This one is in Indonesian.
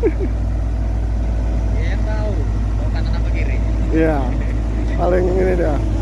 Iya tahu, mau kanan apa kiri? Iya. Paling ini dah.